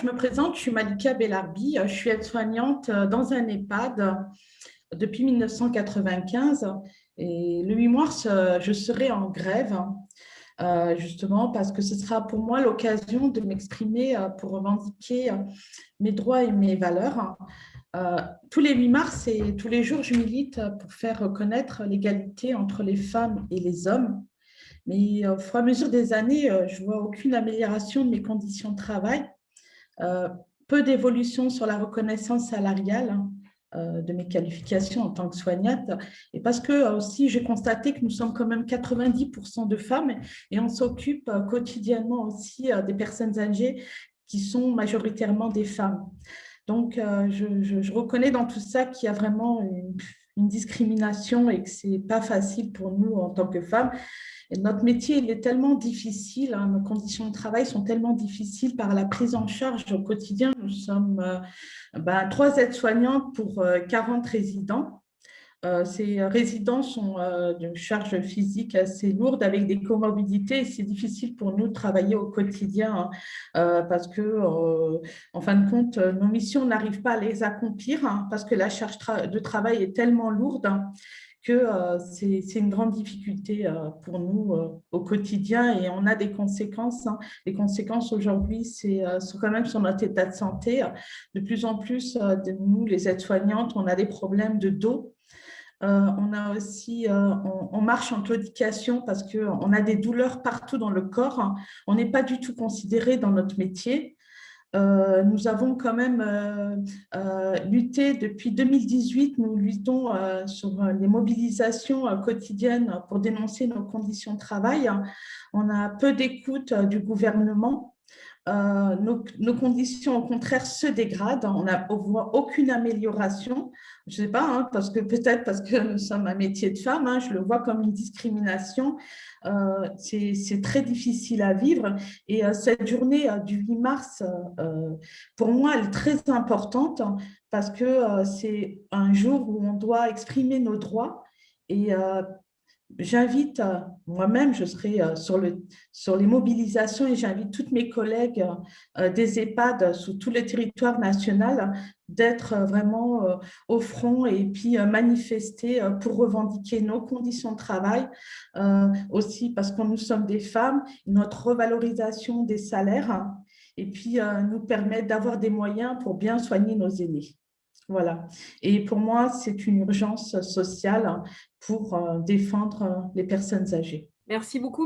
je me présente, je suis Malika Bellarbi, je suis aide-soignante dans un EHPAD depuis 1995 et le 8 mars, je serai en grève euh, justement parce que ce sera pour moi l'occasion de m'exprimer euh, pour revendiquer euh, mes droits et mes valeurs. tous les 8 mars et tous les jours, je milite pour faire reconnaître l'égalité entre les femmes et les hommes. Mais au fur et à mesure des années, je ne vois aucune amélioration de mes conditions de travail, peu d'évolution sur la reconnaissance salariale, euh, de mes qualifications en tant que soignante et parce que euh, aussi j'ai constaté que nous sommes quand même 90% de femmes et on s'occupe euh, quotidiennement aussi des personnes âgées qui sont majoritairement des femmes. Donc, je, reconnais dans tout ça qu'il y a vraiment une, une discrimination et que ce n'est pas facile pour nous en tant que femmes notre métier il est tellement difficile, hein, nos conditions de travail sont tellement difficiles par la prise en charge au quotidien. Nous sommes euh, ben, trois aides-soignantes pour 40 euh, résidents. Euh, ces résidents sont d'une charge physique assez lourde avec des comorbidités c'est difficile pour nous de travailler au quotidien hein, parce que, en fin de compte, nos missions n'arrivent pas à les accomplir hein, parce que la charge de travail est tellement lourde que euh, c'est une grande difficulté euh, pour nous euh, au quotidien et on a des conséquences. Hein. Les conséquences aujourd'hui, c'est quand même sur notre état de santé. De plus en plus, nous, les aides-soignantes, on a des problèmes de dos. on a aussi, on, marche en claudication parce qu'on a des douleurs partout dans le corps. On n'est pas du tout considéré dans notre métier. Euh, nous avons quand même euh, euh, lutté depuis 2018, nous luttons sur les mobilisations quotidiennes pour dénoncer nos conditions de travail. On a peu d'écoute du gouvernement. Nos, conditions, au contraire, se dégradent. On ne voit aucune amélioration. Je ne sais pas, hein, parce que peut-être parce que nous sommes un métier de femme, hein, je le vois comme une discrimination. Euh, c'est très difficile à vivre. Et euh, cette journée euh, du 8 mars, pour moi, elle est très importante parce que c'est un jour où on doit exprimer nos droits et j'invite, moi-même, je serai sur, le, sur les mobilisations et j'invite toutes mes collègues des EHPAD sur tout le territoire national d'être vraiment au front et puis manifester pour revendiquer nos conditions de travail, aussi parce que nous sommes des femmes, notre revalorisation des salaires et puis nous permettre d'avoir des moyens pour bien soigner nos aînés. Voilà. Et pour moi, c'est une urgence sociale pour euh, défendre les personnes âgées. Merci beaucoup.